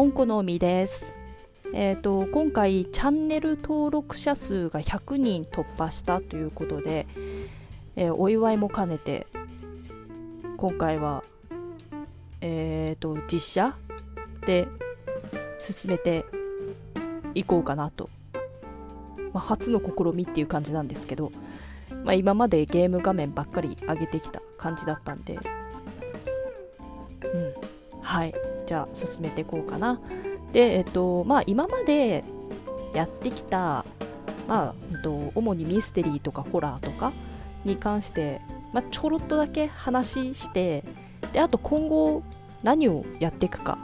おんこのみです。えっ、と今回チャンネル登録者数が100人突破したということで、えーお祝いも兼ねて今回はえっ、と実写で進めていこうかなと、まあ、初の試みっていう感じなんですけど、まあ、今までゲーム画面ばっかり上げてきた感じだったんで、うん、はい。じゃあ進めていこうかな。でえっとまあ今までやってきたまあ、うんと、主にミステリーとかホラーとかに関して、まあ、ちょろっとだけ話してであと今後何をやっていくか、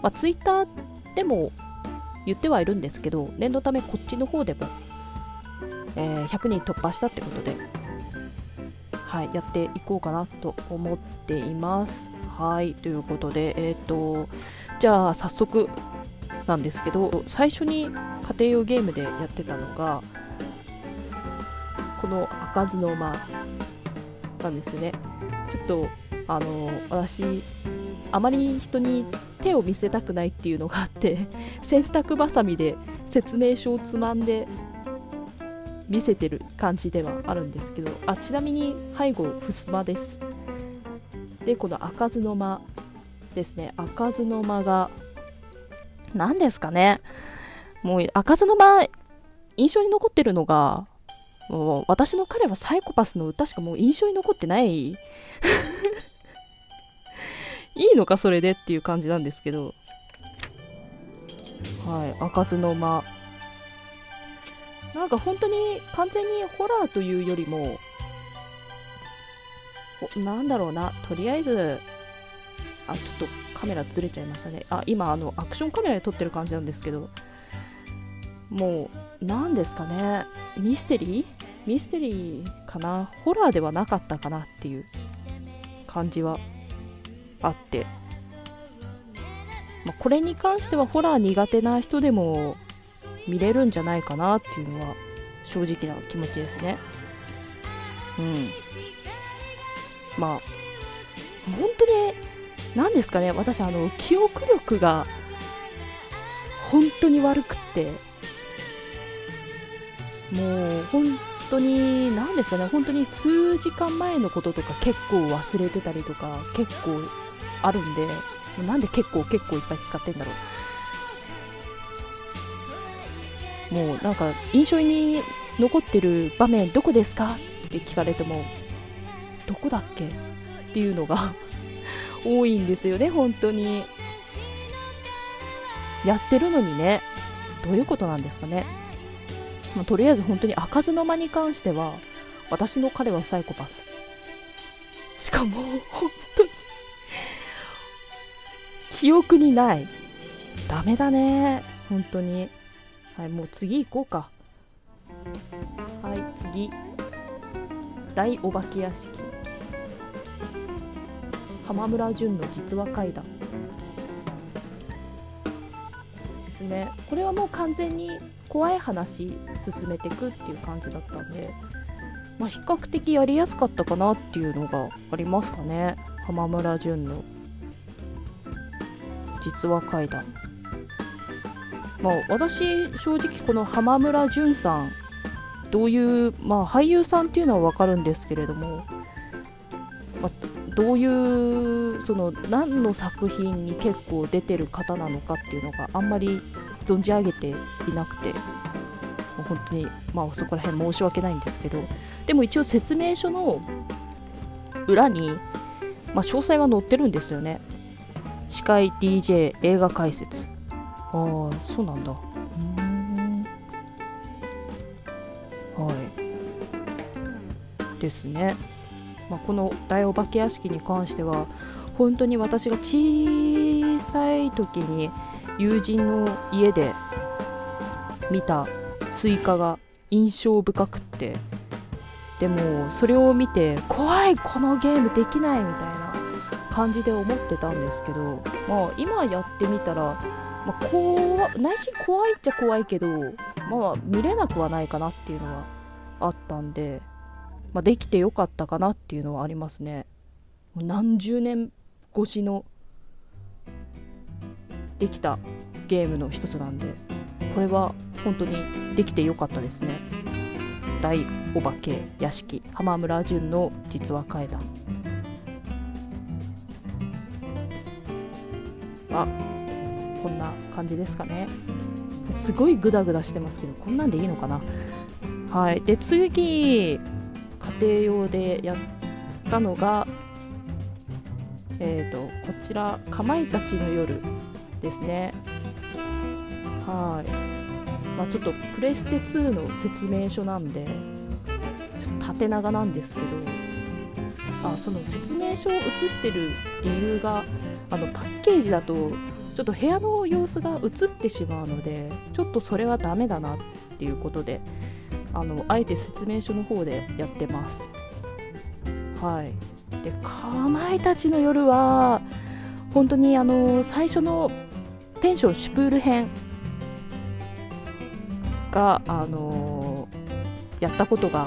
まあ、ツイッターでも言ってはいるんですけど念のためこっちの方でも、えー100人突破したってことではいやっていこうかなと思っています。はいということでえっ、とじゃあ早速なんですけど最初に家庭用ゲームでやってたのがこの開かずの間なんですね。ちょっとあの私あまり人に手を見せたくないっていうのがあって 洗濯ばさみで説明書をつまんで見せてる感じではあるんですけどあちなみに背後ふすまです。でこの開かずの間ですね。開かずの間が何ですかね。もう開かずの間印象に残ってるのがもう私の彼はサイコパスの歌しかもう印象に残ってない。いいのかそれでっていう感じなんですけど。はい開かずの間。なんか本当に完全にホラーというよりもなんだろうなとりあえずあちょっとカメラずれちゃいましたね。あ今あのアクションカメラで撮ってる感じなんですけどもう何ですかね。ミステリー？ミステリーかな？ホラーではなかったかなっていう感じはあって、まあ、これに関してはホラー苦手な人でも見れるんじゃないかなっていうのは正直な気持ちですね。うん。まあ本当に何ですかね私あの記憶力が本当に悪くってもう本当に何ですかね本当に数時間前のこととか結構忘れてたりとか結構あるんでなんで結構結構いっぱい使ってんだろう。もうなんか印象に残ってる場面どこですか？って聞かれてもどこだっけ？っていうのが 多いんですよね本当に。やってるのにねどういうことなんですかね、まあ、とりあえず本当に開かずの間に関しては私の彼はサイコパス。しかも本当に 記憶にない。ダメだね本当に。はいもう次行こうか。はい次。大お化け屋敷。浜村淳の実話怪談。ですね。これはもう完全に怖い話進めていくっていう感じだったんで、まあ、比較的やりやすかったかなっていうのがありますかね。浜村淳の実話怪談。まあ私正直この浜村淳さんどういう、まあ、俳優さんっていうのは分かるんですけれども、まあ、どういうその何の作品に結構出てる方なのかっていうのがあんまり存じ上げていなくてもう本当にまあそこら辺申し訳ないんですけどでも一応説明書の裏に、まあ、詳細は載ってるんですよね。司会 DJ 映画解説。ああそうなんだ。ですねまあ、この大お化け屋敷に関しては本当に私が小さい時に友人の家で見たスイカが印象深くってでもそれを見て怖いこのゲームできないみたいな感じで思ってたんですけど、まあ、今やってみたら、まあ、怖内心怖いっちゃ怖いけど、まあ、見れなくはないかなっていうのはあったんで。まあ、できてよかったかなっていうのはありますね。もう何十年越しのできたゲームの一つなんでこれは本当にできてよかったですね。大お化け屋敷浜村淳の実話怪談。あこんな感じですかね。すごいグダグダしてますけどこんなんでいいのかな。はい。で次。家庭用でやったのがえーと、こちら「かまいたちの夜」ですね。はい。まあちょっとプレステ2の説明書なんでちょっと縦長なんですけどあその説明書を写してる理由があのパッケージだとちょっと部屋の様子が映ってしまうのでちょっとそれはダメだなっていうことであのあえて説明書の方でやってます。はい。でかまいたちの夜は本当にあの最初のペンションシュプール編があのやったことが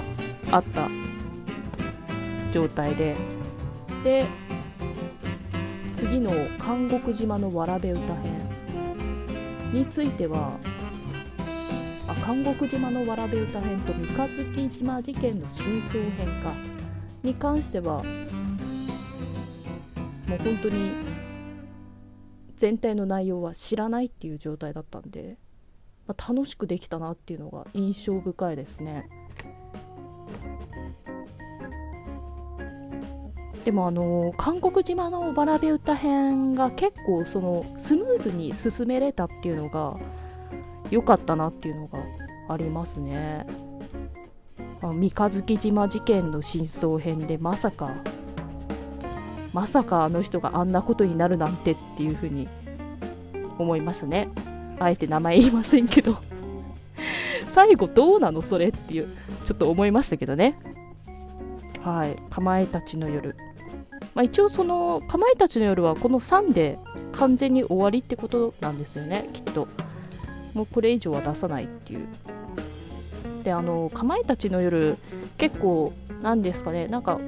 あった状態で。で次の監獄島のわらべ歌編については監獄島のわらべ歌編と三日月島事件の真相編かに関してはもう本当に全体の内容は知らないっていう状態だったんで、まあ、楽しくできたなっていうのが印象深いですね。でもあの韓国島のバラベ歌編が結構そのスムーズに進めれたっていうのが良かったなっていうのがありますね。三日月島事件の真相編でまさかまさかあの人があんなことになるなんてっていうふうに思いましたね。あえて名前言いませんけど。最後どうなのそれっていうちょっと思いましたけどね。はい。かまえたちの夜。まあ、一応そのかまいたちの夜はこの3で完全に終わりってことなんですよねきっと。もうこれ以上は出さないっていう。であのかまいたちの夜結構なんですかねなんか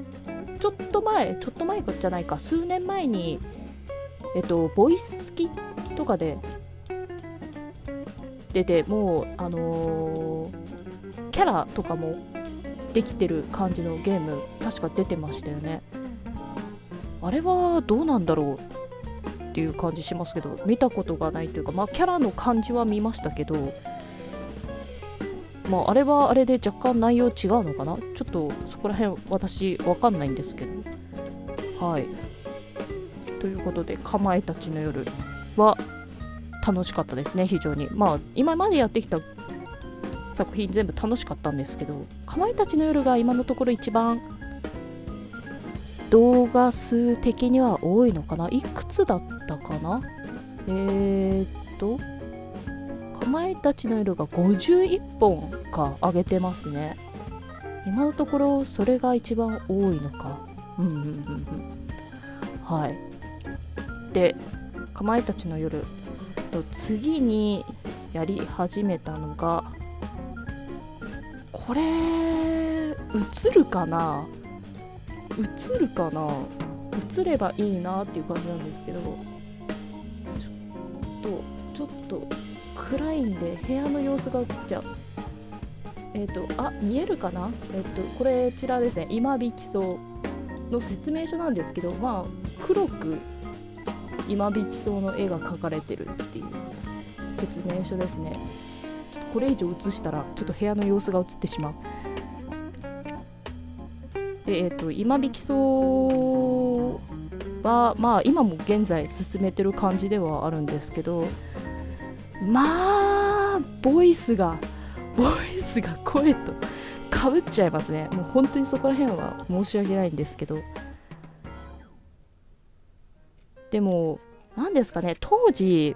ちょっと前ちょっと前じゃないか数年前にえっとボイス付きとかで出てもうあのー、キャラとかもできてる感じのゲーム確か出てましたよね。あれはどうなんだろう。っていう感じしますけど見たことがないというかまあキャラの感じは見ましたけどまあ、あれはあれで若干内容違うのかな？ちょっとそこら辺私わかんないんですけど。はい。ということで、かまえたちの夜は楽しかったですね、非常に。まあ、今までやってきた作品全部楽しかったんですけど、かまいたちの夜が今のところ一番動画数的には多いのかな？いくつだったかな？えー、っとか、まえたちの夜が51本か上げてますね。今のところそれが一番多いのか。うんうんうんうん。はい。でかまえたちの夜と次にやり始めたのがこれ映るかな？映るかな？映ればいいなっていう感じなんですけどちょっとちょっと暗いんで部屋の様子が映っちゃう。えっ、ー、とあ見えるかな？えっ、ー、とこれちらですね。今引き草の説明書なんですけどまあ黒く今引き草の絵が描かれてるっていう説明書ですね。ちょっとこれ以上映したらちょっと部屋の様子が映ってしまう。でえ、ー、と今引き草はまあ今も現在進めてる感じではあるんですけどまあボイスがボイスが声とかぶっちゃいますね。もう本当にそこら辺は申し訳ないんですけど。でも何ですかね。当時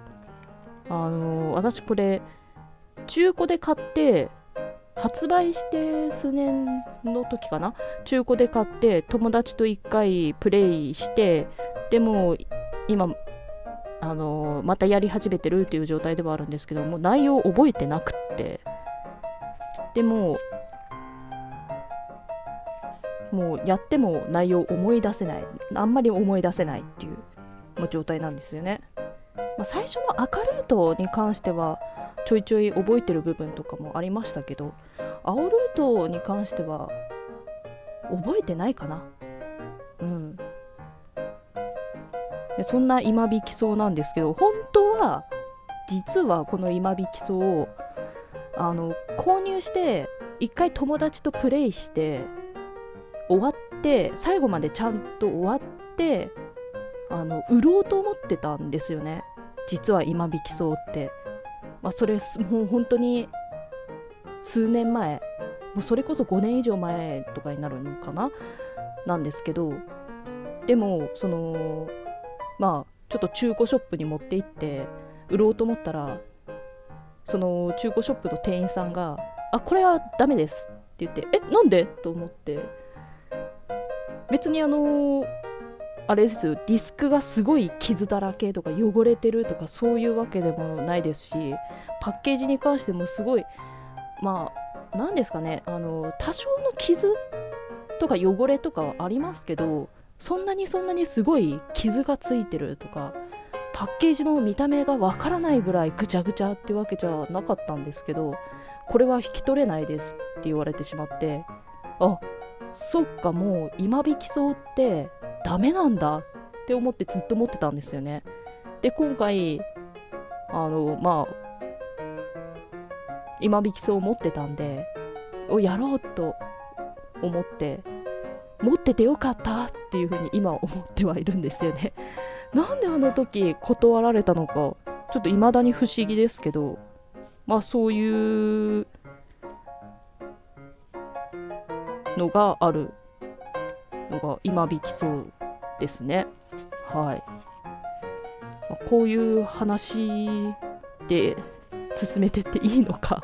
あの私これ中古で買って発売して数年の時かな？中古で買って友達と1回プレイしてでも今あのまたやり始めてるっていう状態ではあるんですけども内容を覚えてなくって。でももうやっても内容思い出せない。あんまり思い出せないっていう、ま、状態なんですよね。まあ、最初の赤ルートに関してはちょいちょい覚えてる部分とかもありましたけど青ルートに関しては覚えてないかな。うん。でそんな今引きそうなんですけど本当は実はこの今引きそうをあの購入して一回友達とプレイして終わって最後までちゃんと終わってあの売ろうと思ってたんですよね。実は今引きそうって、まあ、それもう本当に数年前もうそれこそ5年以上前とかになるのかな？なんですけどでもそのまあちょっと中古ショップに持って行って売ろうと思ったらその中古ショップの店員さんが「あこれはダメです」って言って「えなんで?」と思って別にあのあれですよディスクがすごい傷だらけとか汚れてるとかそういうわけでもないですしパッケージに関してもすごいまあ何ですかねあの多少の傷とか汚れとかはありますけどそんなにそんなにすごい傷がついてるとかパッケージの見た目がわからないぐらいぐちゃぐちゃってわけじゃなかったんですけどこれは引き取れないですって言われてしまってあそっかもう今引きそうってダメなんだ。って思ってずっと思ってたんですよね。で今回あのまあ今引きそう持ってたんでをやろうと思って持っててよかったっていうふうに今思ってはいるんですよね。なんであの時断られたのかちょっと未だに不思議ですけどまあそういうのがあるのが今引きそうですね。はい、まあ、こういう話で進めてっていいのか。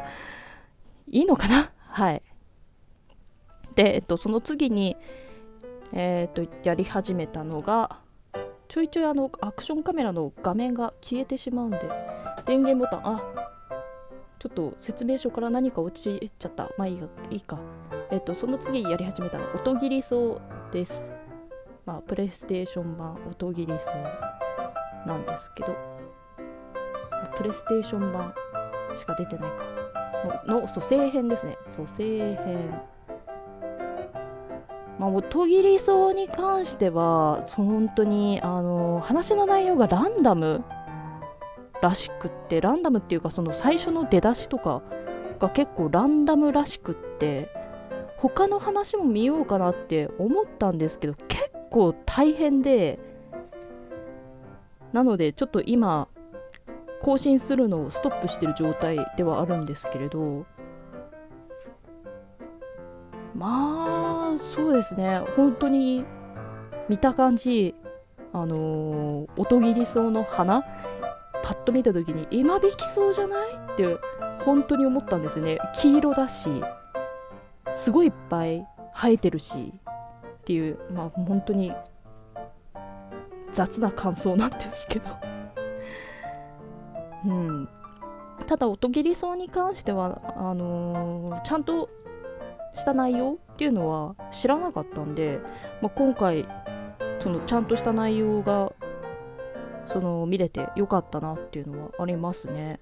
いいのかな？はい。で、えっと、その次にえー、とやり始めたのがちょいちょいあのアクションカメラの画面が消えてしまうんで電源ボタンあちょっと説明書から何か落ちちゃった。まあいいいいか。えっ、とその次やり始めたの音切り層です。まあプレイステーション版音切り層なんですけど。プレイステーション版しか出てないか。の蘇生編ですね。蘇生編。まあ、音切り層に関しては本当にあの話の内容がランダムらしくってランダムっていうかその最初の出だしとかが結構ランダムらしくって他の話も見ようかなって思ったんですけど結構大変でなのでちょっと今更新するのをストップしてる状態ではあるんですけれどまあそうですね。本当に見た感じあのー、音切りそうの花パッと見た時に今引きそうじゃない？って本当に思ったんですね。黄色だし。すごいいっぱい生えてるしっていうまあ本当に雑な感想なんですけど。うん。ただ音切りそうに関してはあのー、ちゃんとした内容っていうのは知らなかったんで、まあ、今回そのちゃんとした内容がその見れてよかったなっていうのはありますね。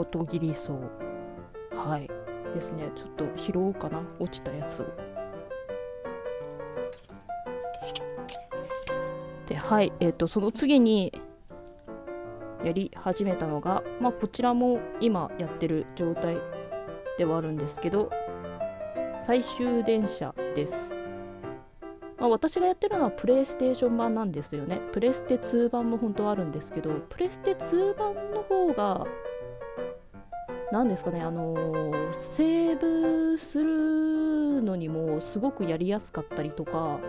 音切りそうはい。ですね。ちょっと拾おうかな。落ちたやつを。ではい。えっ、ー、とその次にやり始めたのが、まあ、こちらも今やってる状態ではあるんですけど最終電車です、まあ、私がやってるのはプレイステーション版なんですよね。プレステ2版も本当はあるんですけどプレステ2版の方が何ですかねあのー、セーブするのにもすごくやりやすかったりとか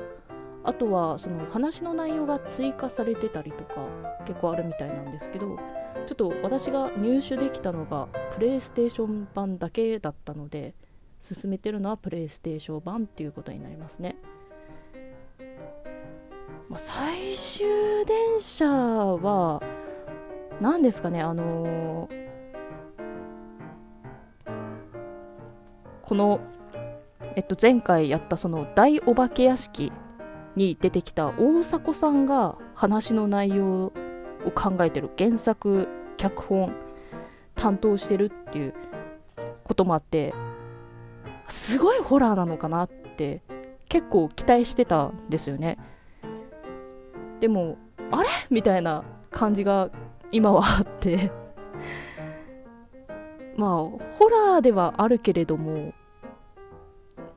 あとはその話の内容が追加されてたりとか結構あるみたいなんですけどちょっと私が入手できたのがプレイステーション版だけだったので進めてるのはプレイステーション版っていうことになりますね、まあ、最終電車は何ですかねあのー、このえっと前回やったその大お化け屋敷に出てきた大迫さんが話の内容を考えてる原作脚本担当してるっていうこともあってすごいホラーなのかなって結構期待してたんですよね。でもあれ？みたいな感じが今はあって。まあホラーではあるけれども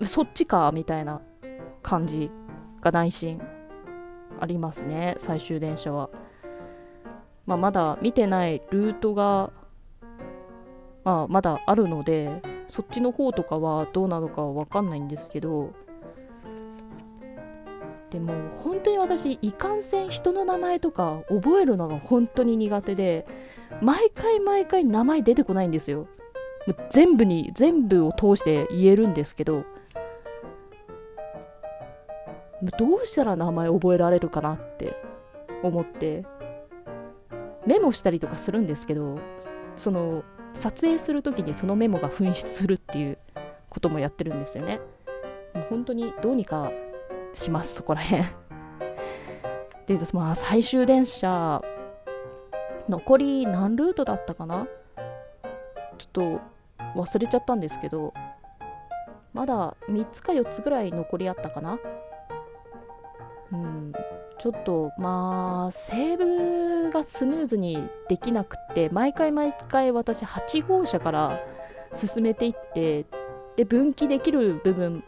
そっちかみたいな感じが内心ありますね最終電車は、まあ、まだ見てないルートが、まあ、まだあるのでそっちの方とかはどうなのかは分かんないんですけどでも本当に私いかんせん人の名前とか覚えるのが本当に苦手で毎回毎回名前出てこないんですよ。全部に全部を通して言えるんですけどどうしたら名前覚えられるかなって思ってメモしたりとかするんですけどその撮影する時にそのメモが紛失するっていうこともやってるんですよね。もう本当にどうにかしますそこら辺。でまあ最終電車残り何ルートだったかな？ちょっと忘れちゃったんですけどまだ3つか4つぐらい残りあったかな？うん。ちょっとまあセーブがスムーズにできなくって毎回毎回私8号車から進めていってで分岐できる部分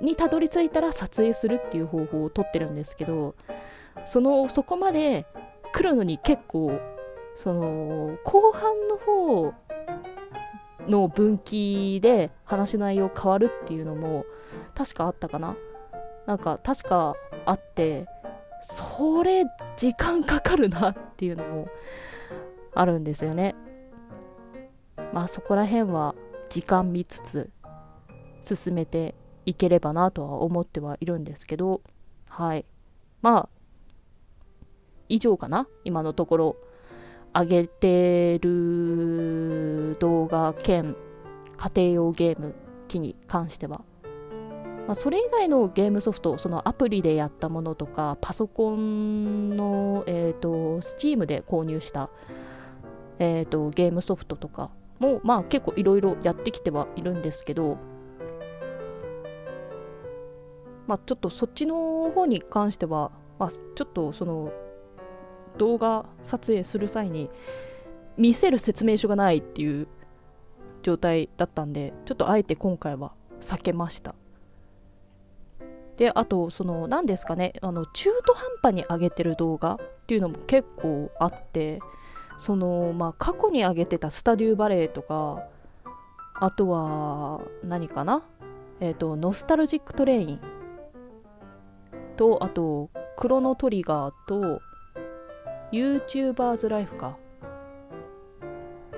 にたどり着いたら撮影するっていう方法をとってるんですけどそのそこまで来るのに結構その後半の方の分岐で話の内容変わるっていうのも確かあったかな。なんか確かあってそれ時間かかるなっていうのもあるんですよね。まあそこら辺は時間見つつ進めていければなとは思ってはいるんですけどはい。まあ以上かな今のところ。上げてる動画兼家庭用ゲーム機に関しては。まあ、それ以外のゲームソフトそのアプリでやったものとかパソコンの、えーと、Steam で購入した、えーと、ゲームソフトとかも、まあ、結構いろいろやってきてはいるんですけど、まあ、ちょっとそっちの方に関しては、まあ、ちょっとその動画撮影する際に見せる説明書がないっていう状態だったんでちょっとあえて今回は避けました。であとその何ですかねあの中途半端に上げてる動画っていうのも結構あってそのまあ過去に上げてた Stardew Valley とかあとは何かなえっ、ー、と Nostalgic Train とあと Chrono Trigger と YouTubers Life か。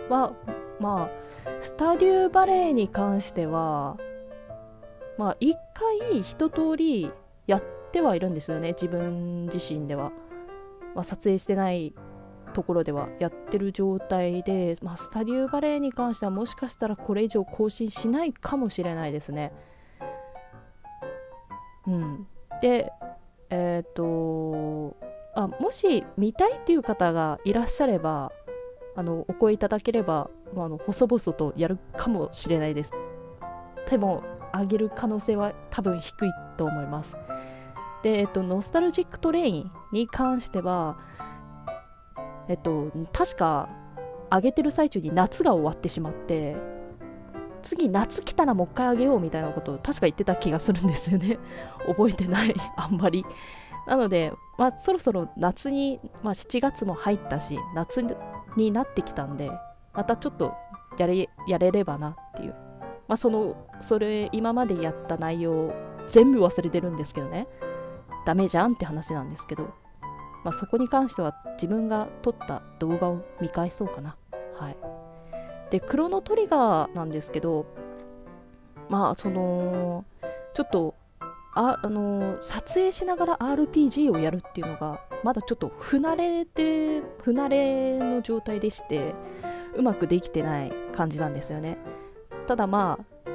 はまあ Stardew Valley に関してはまあ一回一通りやってはいるんですよね自分自身では、まあ、撮影してないところではやってる状態で、まあ、スタデューバレーに関してはもしかしたらこれ以上更新しないかもしれないですね。うん。でえっ、ー、とあもし見たいっていう方がいらっしゃればあのお声いただければ、まあ、あの細々とやるかもしれないです。でも上げる可能性は多分低いと思います。で、えっと、 Nostalgic Train に関しては、えっと、確か上げてる最中に夏が終わってしまって、次夏来たらもう一回あげようみたいなことを確か言ってた気がするんですよね。覚えてない、あんまり。なので、まあ、そろそろ夏に、まあ、7月も入ったし、夏になってきたんで、またちょっとやれやれればなっていうまあ、そのそれ今までやった内容全部忘れてるんですけどね。ダメじゃんって話なんですけど、まあ、そこに関しては自分が撮った動画を見返そうかな。はい。でクロノトリガーなんですけどまあそのちょっとああの撮影しながら RPG をやるっていうのがまだちょっと不慣れて不慣れの状態でしてうまくできてない感じなんですよね。ただまあ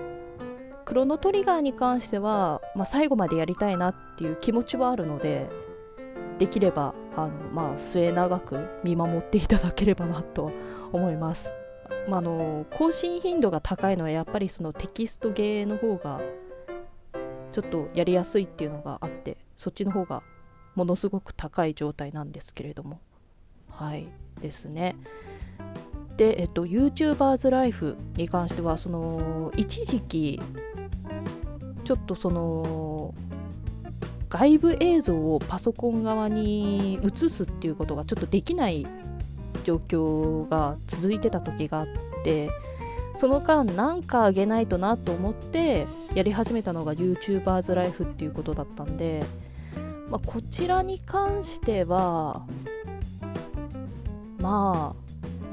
クロノトリガーに関しては、まあ、最後までやりたいなっていう気持ちはあるのでできればあの、まあ、末永く見守っていただければなと思います。まあ、の更新頻度が高いのはやっぱりそのテキストゲーの方がちょっとやりやすいっていうのがあってそっちの方がものすごく高い状態なんですけれども。はい。ですね。で、えっと、YouTubers ライフに関してはその一時期ちょっとその外部映像をパソコン側に移すっていうことがちょっとできない状況が続いてた時があってその間何かあげないとなと思ってやり始めたのが YouTubers ライフっていうことだったんで、まあ、こちらに関してはまあ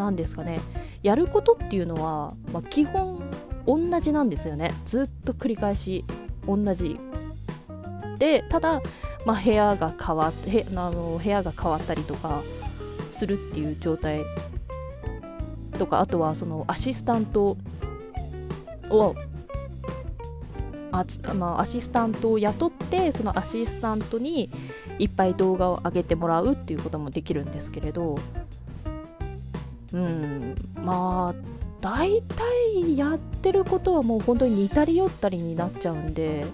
何ですかね。やることっていうのは、まあ、基本同じなんですよね。ずっと繰り返し同じ。でただ、まあ、部屋が変わってあの部屋が変わったりとかするっていう状態とかあとはそのアシスタントをあ、まあ、アシスタントを雇ってそのアシスタントにいっぱい動画を上げてもらうっていうこともできるんですけれどうん。まあ大体やってることはもう本当に似たり寄ったりになっちゃうんで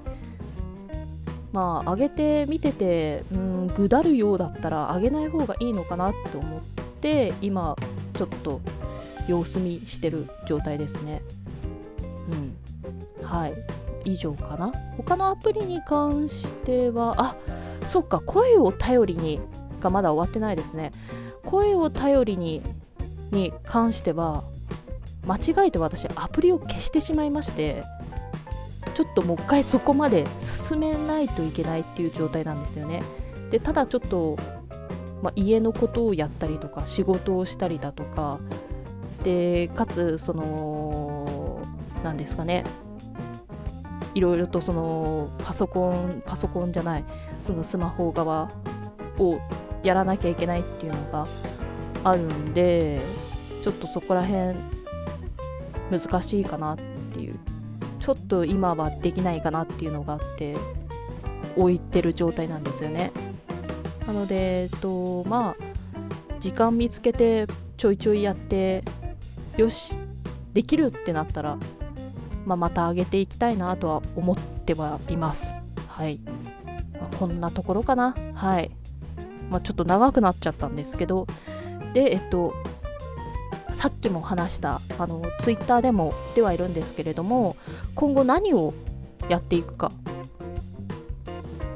まあ上げて見ててうんぐだるようだったら上げない方がいいのかなって思って今ちょっと様子見してる状態ですね。うん。はい。以上かな。他のアプリに関してはあそっか。声を頼りにがまだ終わってないですね。声を頼りにに関しては間違えて私アプリを消してしまいましてちょっともう一回そこまで進めないといけないっていう状態なんですよね。でただちょっと、ま、家のことをやったりとか仕事をしたりだとかでかつその何ですかね。いろいろとそのパソコンパソコンじゃないそのスマホ側をやらなきゃいけないっていうのがあるんでちょっとそこら辺難しいかなっていう。ちょっと今はできないかなっていうのがあって置いてる状態なんですよね。なのでえっとまあ時間見つけてちょいちょいやってよしできるってなったら、まあ、また上げていきたいなとは思ってはいます。はい、まあ、こんなところかな。はい、まあ、ちょっと長くなっちゃったんですけどでえっとさっきも話したあのツイッターでもではいるんですけれども今後何をやっていくか。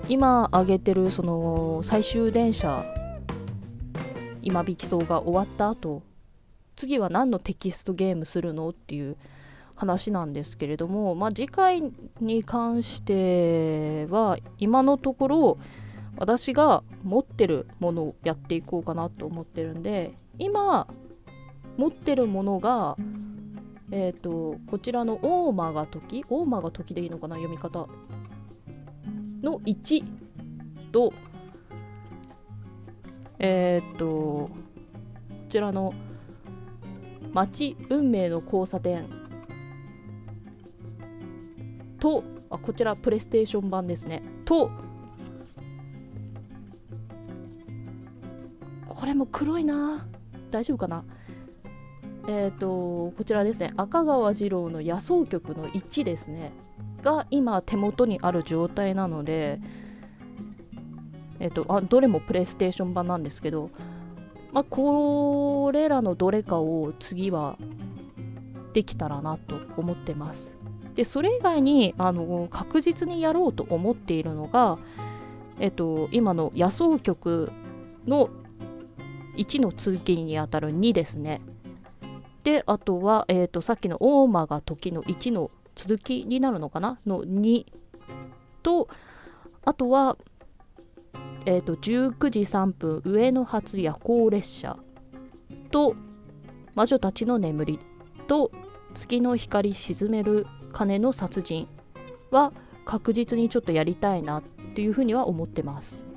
今挙げてるその最終電車今引き走が終わった後次は何のテキストゲームするのっていう話なんですけれども、まあ、次回に関しては今のところ私が持ってるものをやっていこうかなと思ってるんで今持ってるものがえっ、ー、とこちらの大間が時大間が時でいいのかな読み方の1とえっ、ー、とこちらの街運命の交差点とあこちらプレイステーション版ですね。とれも黒いな。大丈夫かな？えっ、ー、とこちらですね。赤川次郎の野草曲の1ですね。が今手元にある状態なのでえっ、ー、とあどれもプレイステーション版なんですけどまあこれらのどれかを次はできたらなと思ってます。でそれ以外にあの確実にやろうと思っているのがえっと今の野草曲の1の続きにあたる2ですね。であとは、えーと、さっきの大間が時の1の続きになるのかな？の2とあとは、えーと、19時3分上野発夜行列車と魔女たちの眠りと月の光沈める鐘の殺人は確実にちょっとやりたいなっていうふうには思ってます。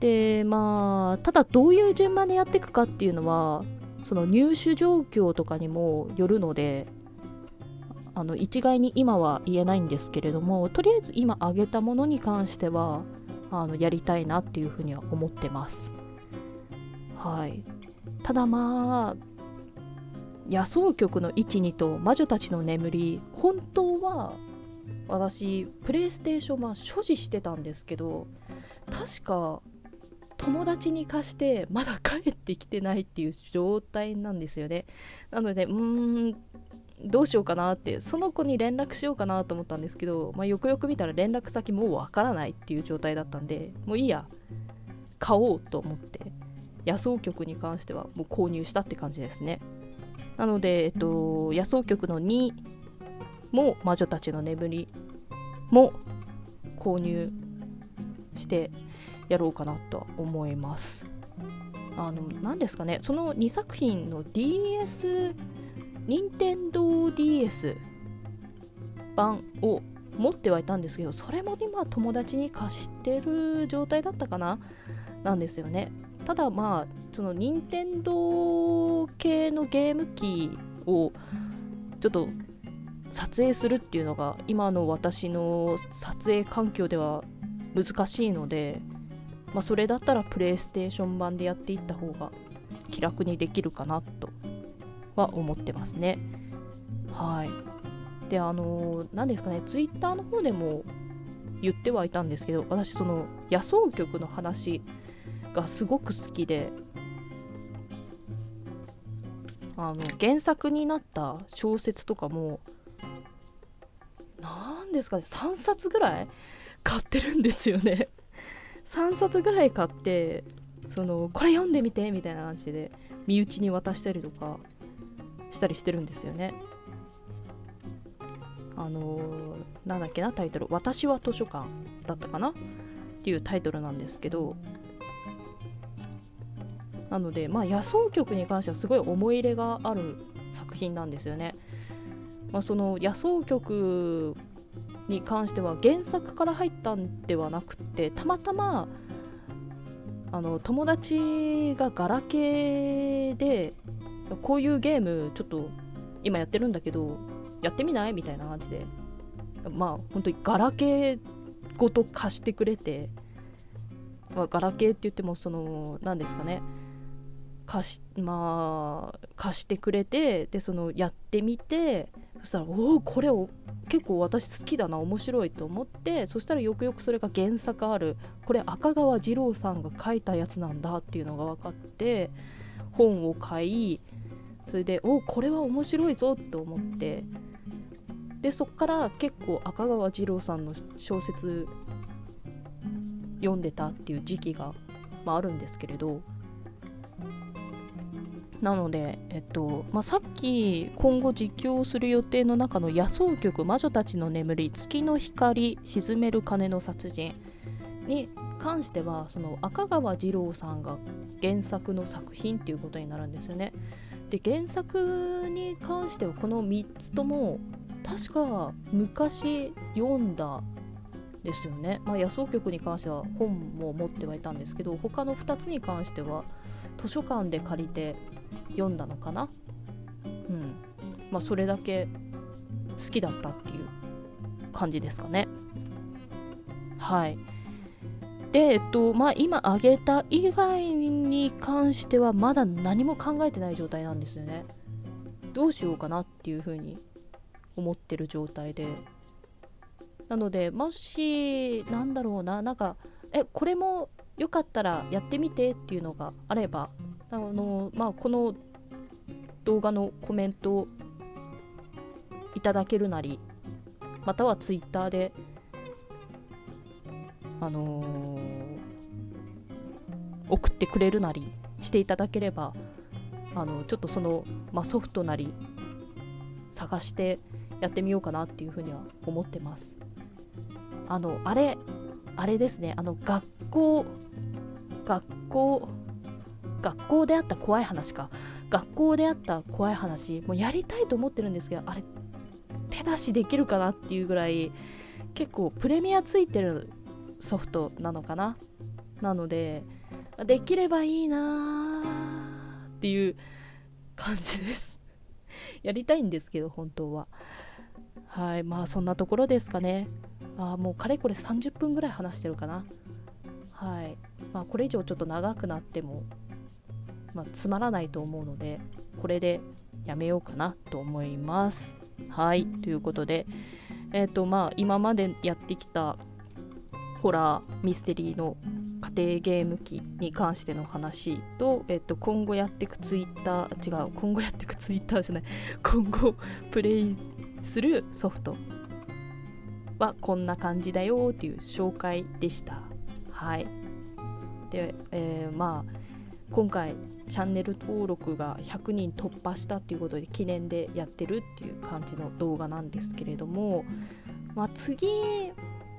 でまあただどういう順番でやっていくかっていうのはその入手状況とかにもよるのであの一概に今は言えないんですけれどもとりあえず今挙げたものに関してはあのやりたいなっていうふうには思ってます。はい。ただまあ野草局の12と魔女たちの眠り本当は私プレイステーション版所持してたんですけど確か友達に貸してまだ帰ってきてないっていう状態なんですよね。なのでうーんどうしようかなってその子に連絡しようかなと思ったんですけど、まあ、よくよく見たら連絡先もうわからないっていう状態だったんでもういいや買おうと思って野草局に関してはもう購入したって感じですね。なので、えっと、野草局の2も魔女たちの眠りも購入してやろうかなと思います。あの何ですかね。その2作品の DS 任天堂 DS 版を持ってはいたんですけどそれも今友達に貸してる状態だったかな？なんですよね。ただまあその任天堂系のゲーム機をちょっと撮影するっていうのが今の私の撮影環境では難しいので、まあ、それだったらプレイステーション版でやっていった方が気楽にできるかなとは思ってますね。はい。で、あの何ですかね、ツイッターの方でも言ってはいたんですけど、私、その野草曲の話がすごく好きで、あの原作になった小説とかも何ですかね3冊ぐらい買ってるんですよね3冊ぐらい買ってそのこれ読んでみてみたいな感じで身内に渡したりとかしたりしてるんですよね。あのー、なんだっけなタイトル「私は図書館」だったかな？っていうタイトルなんですけどなのでまあ野草曲に関してはすごい思い入れがある作品なんですよね。まあ、その野草曲に関しては原作から入ったんではなくてたまたまあの友達がガラケーでこういうゲームちょっと今やってるんだけどやってみない？みたいな感じで。まあ本当にガラケーごと貸してくれて、まあ、ガラケーって言ってもその何ですかね。貸しまあ貸してくれてでそのやってみてそしたらおおこれを結構私好きだな面白いと思ってそしたらよくよくそれが原作あるこれ赤川次郎さんが書いたやつなんだっていうのが分かって本を買いそれでおこれは面白いぞと思ってでそっから結構赤川次郎さんの小説読んでたっていう時期が、まあ、あるんですけれどなので、えっとまあ、さっき今後実況する予定の中の野草曲魔女たちの眠り月の光沈める鐘の殺人に関してはその赤川次郎さんが原作の作品っていうことになるんですよね。で原作に関してはこの3つとも確か昔読んだですよね。まあ、野草局に関しては本も持ってはいたんですけど他の2つに関しては図書館で借りて読んだのかな？うん。まあそれだけ好きだったっていう感じですかね。はい。でえっとまあ今挙げた以外に関してはまだ何も考えてない状態なんですよね。どうしようかなっていうふうに思ってる状態で。なのでもしなんだろうななんかえこれもよかったらやってみてっていうのがあればあの、まあ、この動画のコメントいただけるなりまたは Twitter であのー、送ってくれるなりしていただければあのちょっとその、まあ、ソフトなり探してやってみようかなっていうふうには思ってます。あのあれあれですね。あの学校学校学校であった怖い話か。学校であった怖い話。もうやりたいと思ってるんですけどあれ手出しできるかなっていうぐらい結構プレミアついてるソフトなのかな。なのでできればいいなーっていう感じです。やりたいんですけど本当は。はいまあそんなところですかね。あもうかれこれ30分ぐらい話してるかな。はい。まあこれ以上ちょっと長くなっても、まあ、つまらないと思うのでこれでやめようかなと思います。はい。ということでえっ、ー、とまあ今までやってきたホラーミステリーの家庭ゲーム機に関しての話と、えっと、今後やっていくツイッター違う今後やっていくツイッターじゃない。今後プレイするソフトはこんな感じだよっていう紹介でした。はい。で、えー、まあ今回チャンネル登録が100人突破したっていうことで記念でやってるっていう感じの動画なんですけれども、まあ、次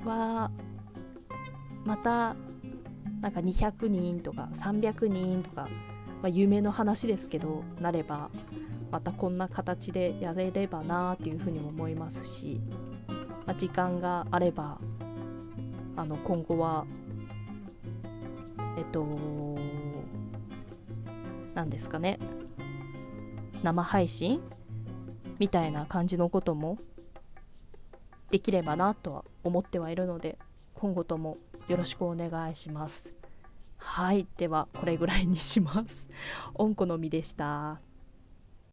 はまたなんか200人とか300人とか、まあ、夢の話ですけどなればまたこんな形でやれればなっていうふうにも思いますし、まあ、時間があればあの今後はえっと何ですかね生配信みたいな感じのこともできればなとは思ってはいるので今後ともよろしくお願いします。はい、ではこれぐらいにします。おんこのみでした。